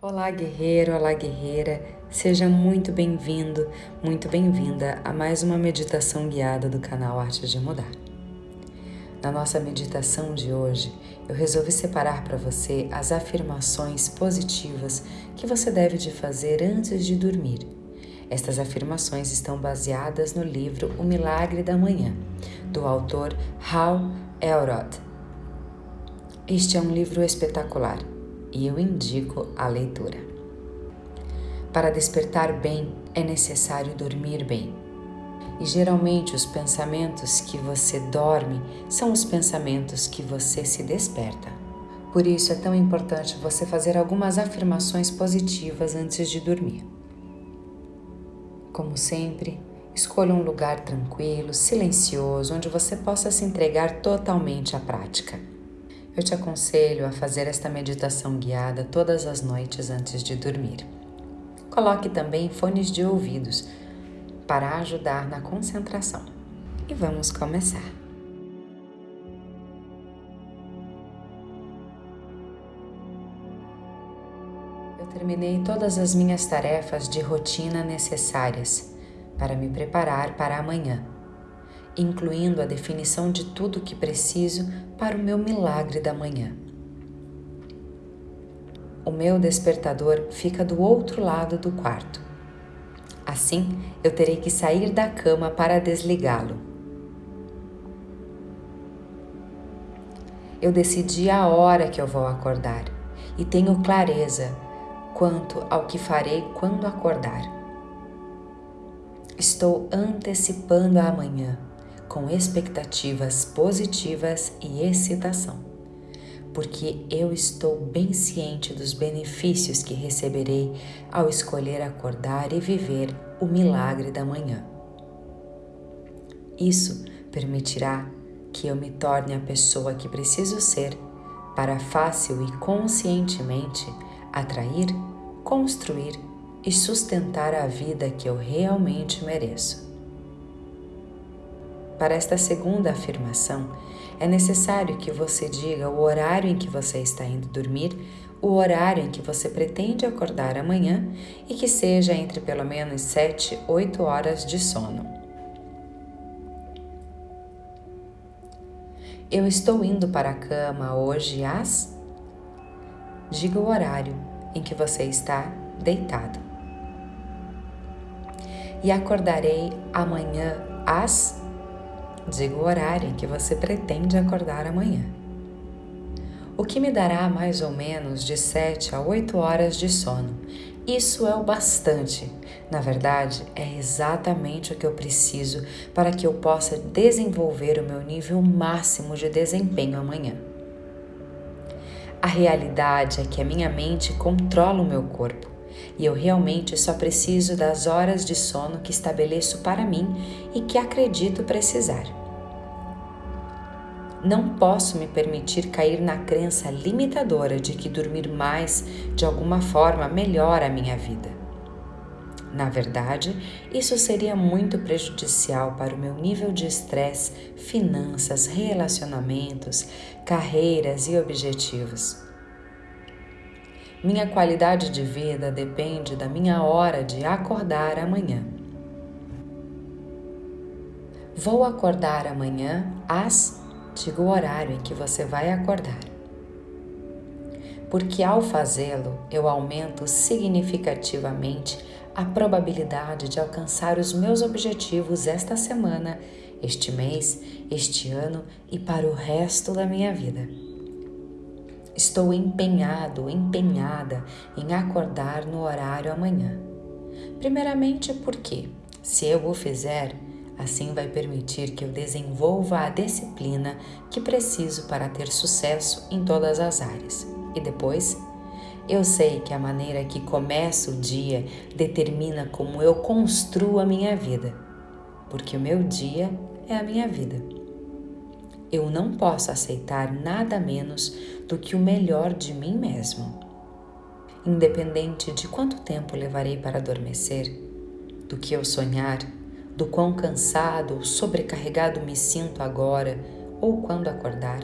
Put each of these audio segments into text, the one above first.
Olá, guerreiro, olá, guerreira. Seja muito bem-vindo, muito bem-vinda a mais uma meditação guiada do canal Arte de Mudar. Na nossa meditação de hoje, eu resolvi separar para você as afirmações positivas que você deve de fazer antes de dormir. Estas afirmações estão baseadas no livro O Milagre da Manhã, do autor Hal Elrod. Este é um livro espetacular e eu indico a leitura. Para despertar bem é necessário dormir bem. E geralmente os pensamentos que você dorme são os pensamentos que você se desperta. Por isso é tão importante você fazer algumas afirmações positivas antes de dormir. Como sempre, escolha um lugar tranquilo, silencioso, onde você possa se entregar totalmente à prática. Eu te aconselho a fazer esta meditação guiada todas as noites antes de dormir. Coloque também fones de ouvidos para ajudar na concentração. E vamos começar. Eu terminei todas as minhas tarefas de rotina necessárias para me preparar para amanhã incluindo a definição de tudo o que preciso para o meu milagre da manhã. O meu despertador fica do outro lado do quarto. Assim, eu terei que sair da cama para desligá-lo. Eu decidi a hora que eu vou acordar e tenho clareza quanto ao que farei quando acordar. Estou antecipando a amanhã com expectativas positivas e excitação, porque eu estou bem ciente dos benefícios que receberei ao escolher acordar e viver o milagre da manhã. Isso permitirá que eu me torne a pessoa que preciso ser para fácil e conscientemente atrair, construir e sustentar a vida que eu realmente mereço. Para esta segunda afirmação, é necessário que você diga o horário em que você está indo dormir, o horário em que você pretende acordar amanhã e que seja entre pelo menos 7, 8 horas de sono. Eu estou indo para a cama hoje às. Diga o horário em que você está deitado. E acordarei amanhã às Diga o horário em que você pretende acordar amanhã. O que me dará mais ou menos de 7 a 8 horas de sono. Isso é o bastante. Na verdade, é exatamente o que eu preciso para que eu possa desenvolver o meu nível máximo de desempenho amanhã. A realidade é que a minha mente controla o meu corpo e eu realmente só preciso das horas de sono que estabeleço para mim e que acredito precisar. Não posso me permitir cair na crença limitadora de que dormir mais de alguma forma melhora a minha vida. Na verdade, isso seria muito prejudicial para o meu nível de estresse, finanças, relacionamentos, carreiras e objetivos. Minha qualidade de vida depende da minha hora de acordar amanhã. Vou acordar amanhã às diga o horário em que você vai acordar. Porque ao fazê-lo, eu aumento significativamente a probabilidade de alcançar os meus objetivos esta semana, este mês, este ano e para o resto da minha vida. Estou empenhado, empenhada em acordar no horário amanhã. Primeiramente porque, se eu o fizer, Assim vai permitir que eu desenvolva a disciplina que preciso para ter sucesso em todas as áreas. E depois, eu sei que a maneira que começo o dia determina como eu construo a minha vida, porque o meu dia é a minha vida. Eu não posso aceitar nada menos do que o melhor de mim mesmo. Independente de quanto tempo levarei para adormecer, do que eu sonhar, do quão cansado ou sobrecarregado me sinto agora ou quando acordar.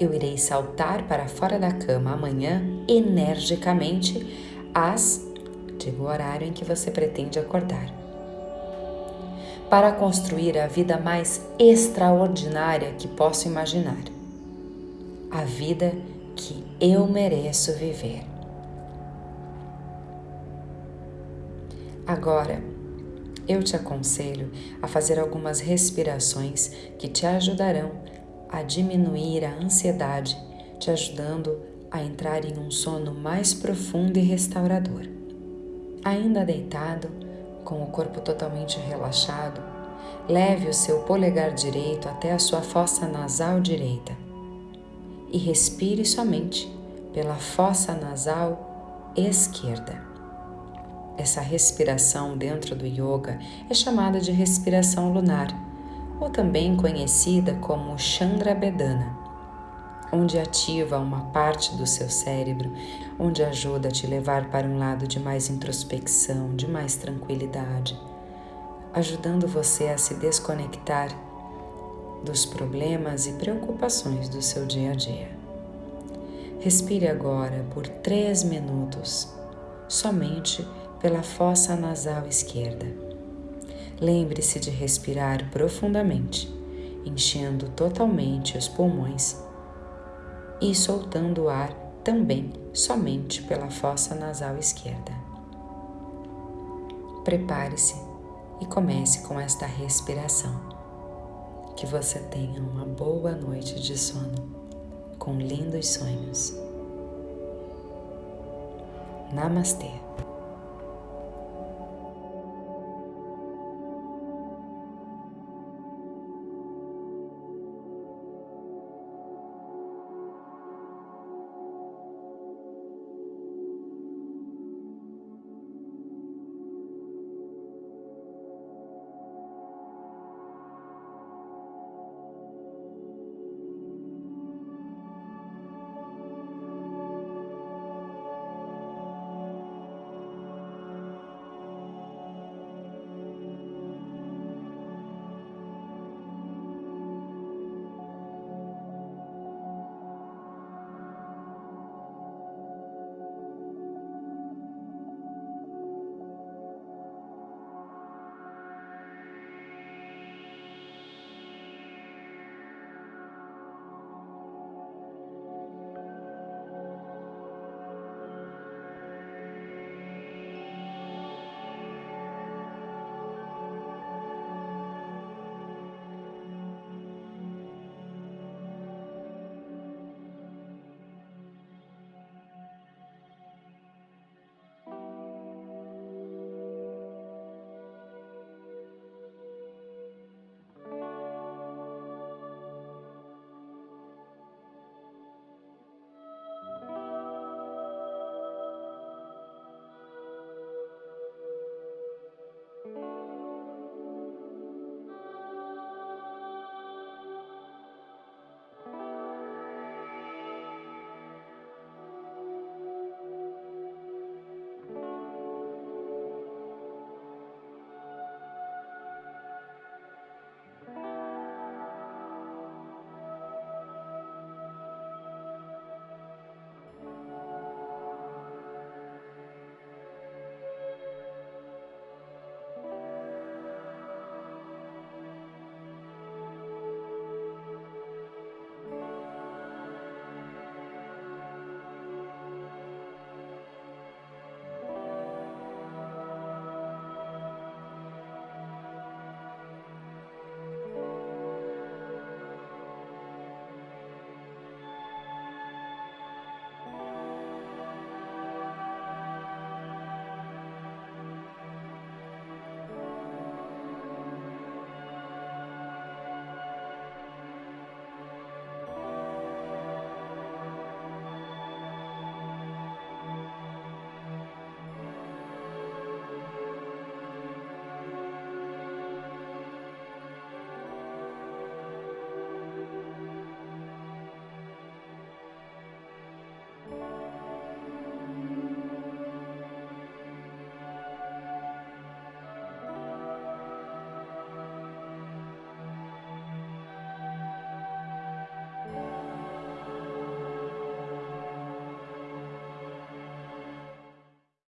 Eu irei saltar para fora da cama amanhã energicamente às digo o horário em que você pretende acordar. Para construir a vida mais extraordinária que posso imaginar. A vida que eu mereço viver. Agora, eu te aconselho a fazer algumas respirações que te ajudarão a diminuir a ansiedade, te ajudando a entrar em um sono mais profundo e restaurador. Ainda deitado, com o corpo totalmente relaxado, leve o seu polegar direito até a sua fossa nasal direita e respire somente pela fossa nasal esquerda. Essa respiração dentro do yoga é chamada de respiração lunar, ou também conhecida como Chandra Bedana, onde ativa uma parte do seu cérebro, onde ajuda a te levar para um lado de mais introspecção, de mais tranquilidade, ajudando você a se desconectar dos problemas e preocupações do seu dia a dia. Respire agora por três minutos, somente pela fossa nasal esquerda. Lembre-se de respirar profundamente, enchendo totalmente os pulmões e soltando o ar também somente pela fossa nasal esquerda. Prepare-se e comece com esta respiração. Que você tenha uma boa noite de sono, com lindos sonhos. Namastê.